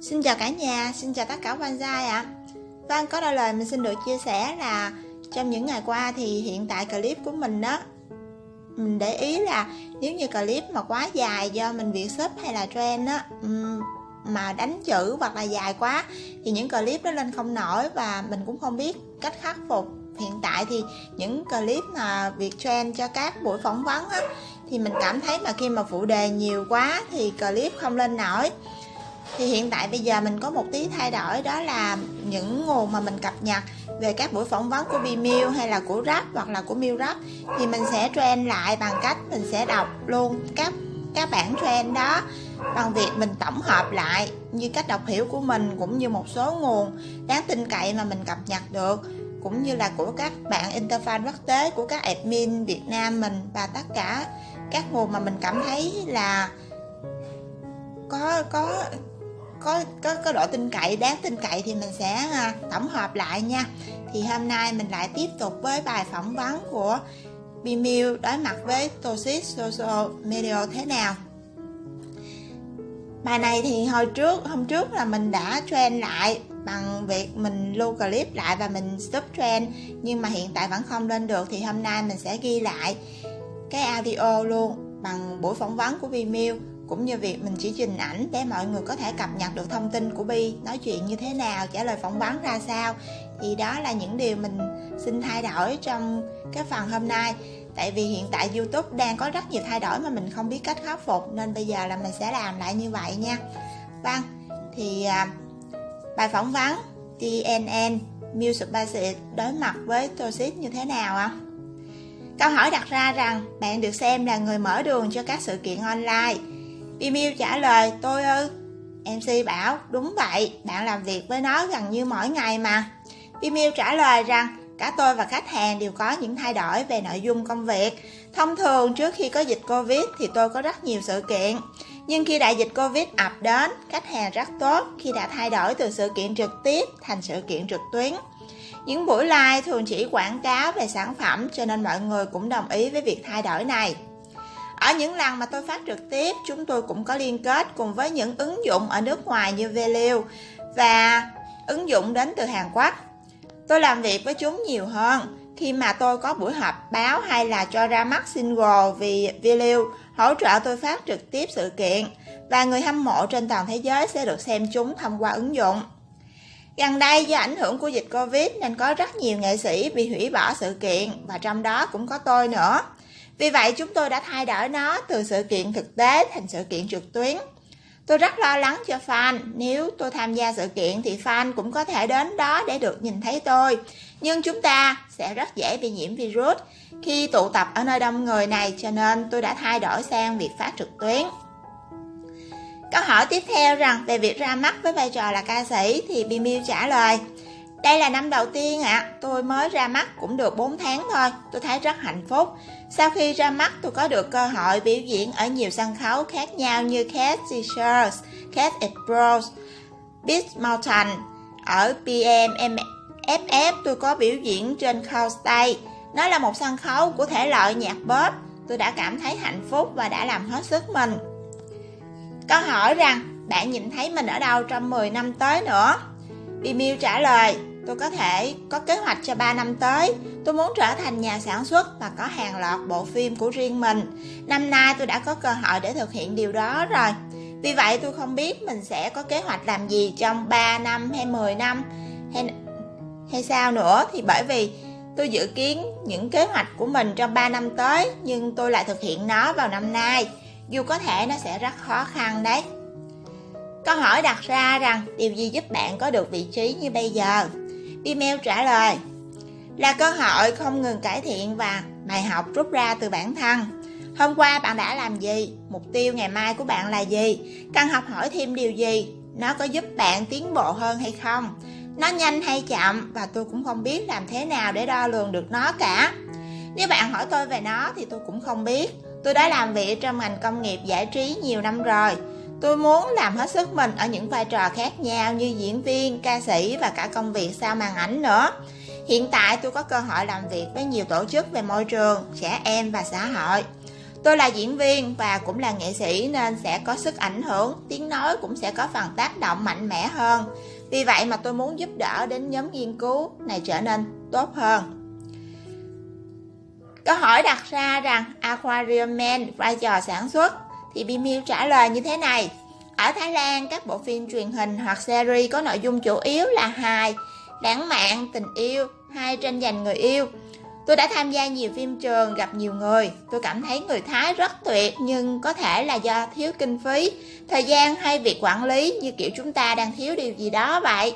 Xin chào cả nhà, xin chào tất cả quan gia ạ. À. Vâng, có đôi lời mình xin được chia sẻ là trong những ngày qua thì hiện tại clip của mình đó mình để ý là nếu như clip mà quá dài do mình việc sub hay là trend á mà đánh chữ hoặc là dài quá thì những clip đó lên không nổi và mình cũng không biết cách khắc phục hiện tại thì những clip mà việc trend cho các buổi phỏng vấn á thì mình cảm thấy mà khi mà phụ đề nhiều quá thì clip không lên nổi thì hiện tại bây giờ mình có một tí thay đổi, đó là những nguồn mà mình cập nhật về các buổi phỏng vấn của Vimeo hay là của Rap hoặc là của Miu Rap thì mình sẽ trend lại bằng cách mình sẽ đọc luôn các các bản trend đó bằng việc mình tổng hợp lại như cách đọc hiểu của mình cũng như một số nguồn đáng tin cậy mà mình cập nhật được, cũng như là của các bạn interfan quốc tế, của các admin Việt Nam mình và tất cả các nguồn mà mình cảm thấy là có có có có có độ tin cậy đáng tin cậy thì mình sẽ à, tổng hợp lại nha. Thì hôm nay mình lại tiếp tục với bài phỏng vấn của Bimil đối mặt với Tosis Social Media thế nào. Bài này thì hồi trước hôm trước là mình đã trend lại bằng việc mình lưu clip lại và mình stop trend nhưng mà hiện tại vẫn không lên được. Thì hôm nay mình sẽ ghi lại cái audio luôn bằng buổi phỏng vấn của Vimeo cũng như việc mình chỉ trình ảnh để mọi người có thể cập nhật được thông tin của Bi nói chuyện như thế nào trả lời phỏng vấn ra sao thì đó là những điều mình xin thay đổi trong cái phần hôm nay tại vì hiện tại YouTube đang có rất nhiều thay đổi mà mình không biết cách khắc phục nên bây giờ là mình sẽ làm lại như vậy nha vâng thì à, bài phỏng vấn TNN Music Basic đối mặt với Toxic như thế nào ạ? À? Câu hỏi đặt ra rằng bạn được xem là người mở đường cho các sự kiện online Email trả lời, tôi ư? MC bảo, đúng vậy, bạn làm việc với nó gần như mỗi ngày mà. Email trả lời rằng, cả tôi và khách hàng đều có những thay đổi về nội dung công việc. Thông thường trước khi có dịch covid thì tôi có rất nhiều sự kiện. Nhưng khi đại dịch covid ập đến, khách hàng rất tốt khi đã thay đổi từ sự kiện trực tiếp thành sự kiện trực tuyến. Những buổi live thường chỉ quảng cáo về sản phẩm, cho nên mọi người cũng đồng ý với việc thay đổi này ở những lần mà tôi phát trực tiếp, chúng tôi cũng có liên kết cùng với những ứng dụng ở nước ngoài như Value và ứng dụng đến từ Hàn Quốc. Tôi làm việc với chúng nhiều hơn khi mà tôi có buổi họp báo hay là cho ra mắt single vì Value hỗ trợ tôi phát trực tiếp sự kiện và người hâm mộ trên toàn thế giới sẽ được xem chúng thông qua ứng dụng. Gần đây do ảnh hưởng của dịch Covid nên có rất nhiều nghệ sĩ bị hủy bỏ sự kiện và trong đó cũng có tôi nữa. Vì vậy chúng tôi đã thay đổi nó từ sự kiện thực tế thành sự kiện trực tuyến. Tôi rất lo lắng cho fan, nếu tôi tham gia sự kiện thì fan cũng có thể đến đó để được nhìn thấy tôi. Nhưng chúng ta sẽ rất dễ bị nhiễm virus khi tụ tập ở nơi đông người này cho nên tôi đã thay đổi sang việc phát trực tuyến. Câu hỏi tiếp theo rằng về việc ra mắt với vai trò là ca sĩ thì Bimil trả lời đây là năm đầu tiên ạ, à. tôi mới ra mắt cũng được 4 tháng thôi, tôi thấy rất hạnh phúc. Sau khi ra mắt tôi có được cơ hội biểu diễn ở nhiều sân khấu khác nhau như Cat Teachers, Cat at Bros, Beach Mountain. Ở PM tôi có biểu diễn trên Cow Nó là một sân khấu của thể loại nhạc pop. Tôi đã cảm thấy hạnh phúc và đã làm hết sức mình. Câu hỏi rằng bạn nhìn thấy mình ở đâu trong 10 năm tới nữa? Bimiu trả lời Tôi có thể có kế hoạch cho 3 năm tới. Tôi muốn trở thành nhà sản xuất và có hàng loạt bộ phim của riêng mình. Năm nay tôi đã có cơ hội để thực hiện điều đó rồi. Vì vậy tôi không biết mình sẽ có kế hoạch làm gì trong 3 năm hay 10 năm hay hay sao nữa thì bởi vì tôi dự kiến những kế hoạch của mình trong 3 năm tới, nhưng tôi lại thực hiện nó vào năm nay. Dù có thể nó sẽ rất khó khăn đấy. Câu hỏi đặt ra rằng điều gì giúp bạn có được vị trí như bây giờ? Email trả lời là cơ hội không ngừng cải thiện và bài học rút ra từ bản thân. Hôm qua bạn đã làm gì? Mục tiêu ngày mai của bạn là gì? Cần học hỏi thêm điều gì? Nó có giúp bạn tiến bộ hơn hay không? Nó nhanh hay chậm và tôi cũng không biết làm thế nào để đo lường được nó cả. Nếu bạn hỏi tôi về nó thì tôi cũng không biết. Tôi đã làm việc trong ngành công nghiệp giải trí nhiều năm rồi Tôi muốn làm hết sức mình ở những vai trò khác nhau như diễn viên, ca sĩ và cả công việc sau màn ảnh nữa. Hiện tại tôi có cơ hội làm việc với nhiều tổ chức về môi trường, trẻ em và xã hội. Tôi là diễn viên và cũng là nghệ sĩ nên sẽ có sức ảnh hưởng, tiếng nói cũng sẽ có phần tác động mạnh mẽ hơn. Vì vậy mà tôi muốn giúp đỡ đến nhóm nghiên cứu này trở nên tốt hơn. Câu hỏi đặt ra rằng Aquarium Man vai trò sản xuất thì Bimil trả lời như thế này. Ở Thái Lan, các bộ phim truyền hình hoặc series có nội dung chủ yếu là hài, lãng mạn, tình yêu hay tranh giành người yêu. Tôi đã tham gia nhiều phim trường, gặp nhiều người. Tôi cảm thấy người Thái rất tuyệt nhưng có thể là do thiếu kinh phí, thời gian hay việc quản lý như kiểu chúng ta đang thiếu điều gì đó vậy.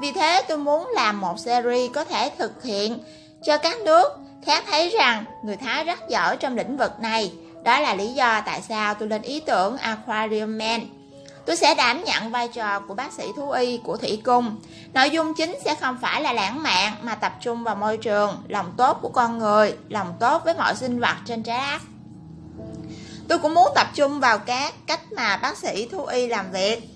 Vì thế tôi muốn làm một series có thể thực hiện cho các nước khác thấy rằng người Thái rất giỏi trong lĩnh vực này. Đó là lý do tại sao tôi lên ý tưởng Aquarium Man. Tôi sẽ đảm nhận vai trò của bác sĩ thú y của Thủy Cung. Nội dung chính sẽ không phải là lãng mạn mà tập trung vào môi trường, lòng tốt của con người, lòng tốt với mọi sinh vật trên trái đất. Tôi cũng muốn tập trung vào các cách mà bác sĩ thú y làm việc.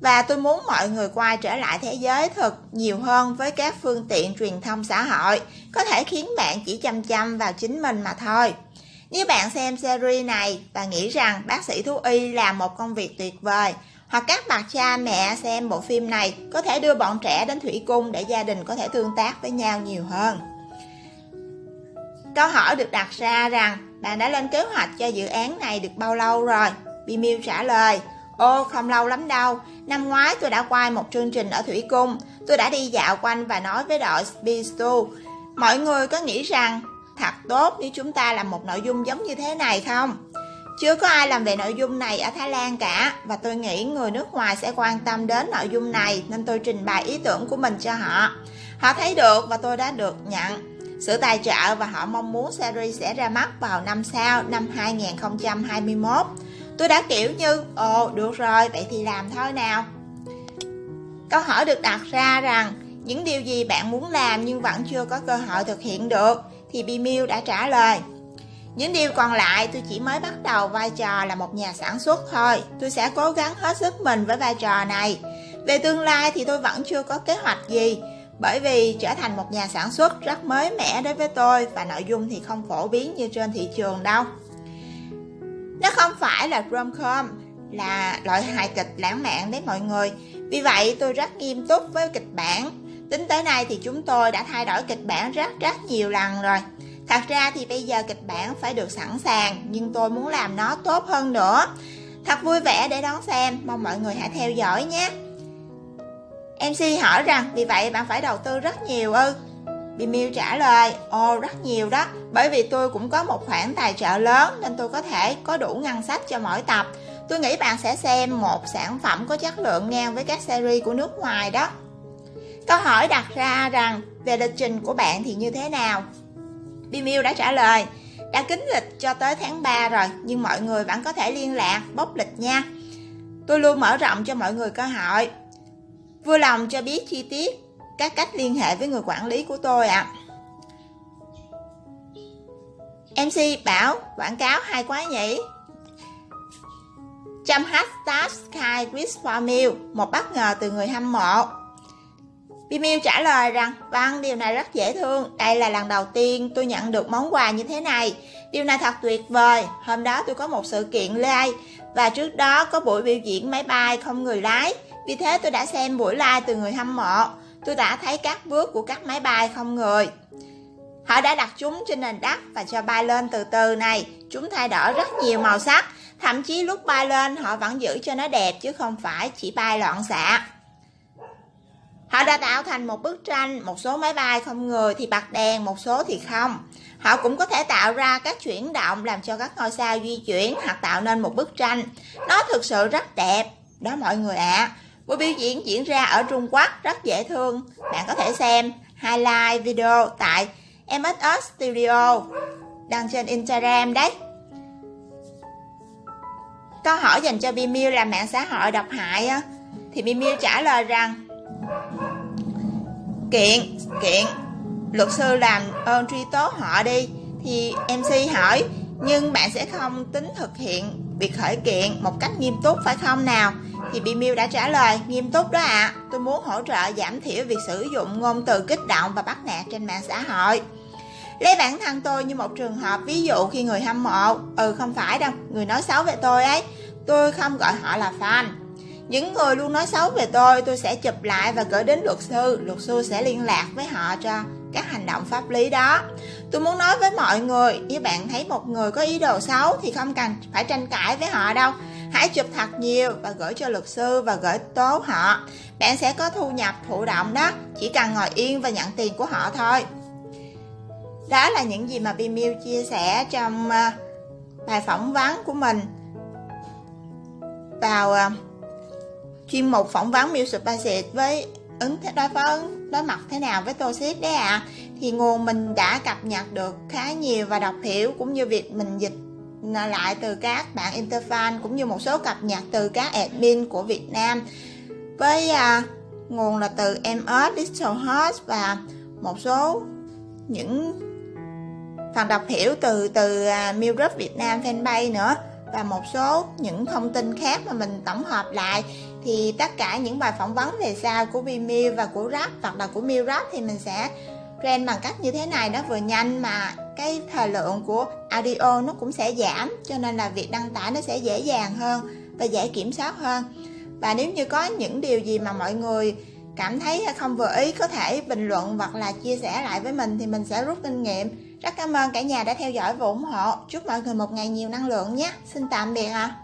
Và tôi muốn mọi người quay trở lại thế giới thực nhiều hơn với các phương tiện truyền thông xã hội, có thể khiến bạn chỉ chăm chăm vào chính mình mà thôi. Nếu bạn xem series này và nghĩ rằng bác sĩ thú y là một công việc tuyệt vời, hoặc các bậc cha mẹ xem bộ phim này có thể đưa bọn trẻ đến thủy cung để gia đình có thể tương tác với nhau nhiều hơn. Câu hỏi được đặt ra rằng bạn đã lên kế hoạch cho dự án này được bao lâu rồi? Bimil trả lời, Ô, không lâu lắm đâu. Năm ngoái tôi đã quay một chương trình ở Thủy Cung. Tôi đã đi dạo quanh và nói với đội Speed Mọi người có nghĩ rằng thật tốt nếu chúng ta làm một nội dung giống như thế này không? Chưa có ai làm về nội dung này ở Thái Lan cả và tôi nghĩ người nước ngoài sẽ quan tâm đến nội dung này nên tôi trình bày ý tưởng của mình cho họ. Họ thấy được và tôi đã được nhận sự tài trợ và họ mong muốn series sẽ ra mắt vào năm sau, năm 2021. Tôi đã kiểu như, ồ được rồi, vậy thì làm thôi nào. Câu hỏi được đặt ra rằng, những điều gì bạn muốn làm nhưng vẫn chưa có cơ hội thực hiện được, thì Bimil đã trả lời. Những điều còn lại tôi chỉ mới bắt đầu vai trò là một nhà sản xuất thôi. Tôi sẽ cố gắng hết sức mình với vai trò này. Về tương lai thì tôi vẫn chưa có kế hoạch gì. Bởi vì trở thành một nhà sản xuất rất mới mẻ đối với tôi và nội dung thì không phổ biến như trên thị trường đâu. Nó không phải là rom-com, là loại hài kịch lãng mạn đấy mọi người. Vì vậy tôi rất nghiêm túc với kịch bản. Tính tới nay thì chúng tôi đã thay đổi kịch bản rất rất nhiều lần rồi. Thật ra thì bây giờ kịch bản phải được sẵn sàng, nhưng tôi muốn làm nó tốt hơn nữa. Thật vui vẻ để đón xem, mong mọi người hãy theo dõi nhé. MC hỏi rằng vì vậy bạn phải đầu tư rất nhiều ư? Bimil trả lời, ồ rất nhiều đó, bởi vì tôi cũng có một khoản tài trợ lớn nên tôi có thể có đủ ngân sách cho mỗi tập. Tôi nghĩ bạn sẽ xem một sản phẩm có chất lượng ngang với các series của nước ngoài đó. Câu hỏi đặt ra rằng về lịch trình của bạn thì như thế nào? Bimil đã trả lời, đã kính lịch cho tới tháng 3 rồi, nhưng mọi người vẫn có thể liên lạc, bốc lịch nha. Tôi luôn mở rộng cho mọi người cơ hội. Vui lòng cho biết chi tiết các cách liên hệ với người quản lý của tôi ạ. À. MC bảo quảng cáo hay quá nhỉ? Trăm hashtag Sky Chris Formil, một bất ngờ từ người hâm mộ. Bimil trả lời rằng, vâng, điều này rất dễ thương. Đây là lần đầu tiên tôi nhận được món quà như thế này. Điều này thật tuyệt vời. Hôm đó tôi có một sự kiện live và trước đó có buổi biểu diễn máy bay không người lái. Vì thế tôi đã xem buổi live từ người hâm mộ. Tôi đã thấy các bước của các máy bay không người. Họ đã đặt chúng trên nền đất và cho bay lên từ từ này. Chúng thay đổi rất nhiều màu sắc. Thậm chí lúc bay lên họ vẫn giữ cho nó đẹp chứ không phải chỉ bay loạn xạ. Họ đã tạo thành một bức tranh, một số máy bay không người thì bật đèn, một số thì không. Họ cũng có thể tạo ra các chuyển động làm cho các ngôi sao di chuyển hoặc tạo nên một bức tranh. Nó thực sự rất đẹp. Đó mọi người ạ. À. Buổi biểu diễn diễn ra ở Trung Quốc rất dễ thương. Bạn có thể xem highlight video tại MSS Studio đăng trên Instagram đấy. Câu hỏi dành cho Bimil là mạng xã hội độc hại á, thì Bimil trả lời rằng kiện kiện. Luật sư làm ơn truy tố họ đi, thì MC hỏi, nhưng bạn sẽ không tính thực hiện việc khởi kiện một cách nghiêm túc, phải không nào? Thì Bimil đã trả lời, nghiêm túc đó ạ. À. tôi muốn hỗ trợ giảm thiểu việc sử dụng ngôn từ kích động và bắt nạt trên mạng xã hội. Lấy bản thân tôi như một trường hợp ví dụ khi người hâm mộ ừ không phải đâu, người nói xấu về tôi ấy. Tôi không gọi họ là fan những người luôn nói xấu về tôi tôi sẽ chụp lại và gửi đến luật sư. Luật sư sẽ liên lạc với họ cho các hành động pháp lý đó. Tôi muốn nói với mọi người, nếu bạn thấy một người có ý đồ xấu thì không cần phải tranh cãi với họ đâu. Hãy chụp thật nhiều và gửi cho luật sư và gửi tố họ. Bạn sẽ có thu nhập thụ động đó, chỉ cần ngồi yên và nhận tiền của họ thôi. Đó là những gì mà Bimil chia sẻ trong à, bài phỏng vấn của mình vào à, chuyên mục phỏng vấn Music Basic với ứng đối phó đối mặt thế nào với Toxic đấy ạ à. thì nguồn mình đã cập nhật được khá nhiều và đọc hiểu cũng như việc mình dịch lại từ các bạn interfan cũng như một số cập nhật từ các admin của Việt Nam với à, nguồn là từ MS Digital Host và một số những phần đọc hiểu từ từ à, Milrup Việt Nam fanpage nữa và một số những thông tin khác mà mình tổng hợp lại thì tất cả những bài phỏng vấn về sau của Vimeo và của Rap hoặc là của Milrap thì mình sẽ trend bằng cách như thế này nó vừa nhanh mà cái thời lượng của audio nó cũng sẽ giảm, cho nên là việc đăng tải nó sẽ dễ dàng hơn và dễ kiểm soát hơn. Và nếu như có những điều gì mà mọi người cảm thấy không vừa ý, có thể bình luận hoặc là chia sẻ lại với mình thì mình sẽ rút kinh nghiệm. Rất cảm ơn cả nhà đã theo dõi và ủng hộ. Chúc mọi người một ngày nhiều năng lượng nhé. Xin tạm biệt ạ. à.